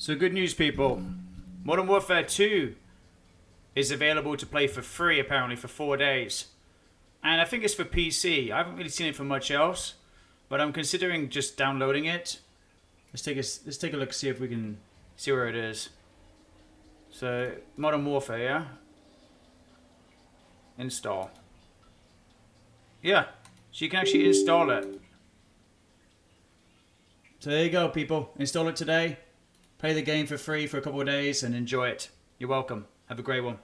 So good news, people. Modern Warfare 2 is available to play for free, apparently, for four days. And I think it's for PC. I haven't really seen it for much else, but I'm considering just downloading it. Let's take a, let's take a look, see if we can see where it is. So, Modern Warfare, yeah? Install. Yeah, so you can actually install it. So there you go, people. Install it today. Play the game for free for a couple of days and enjoy it. You're welcome. Have a great one.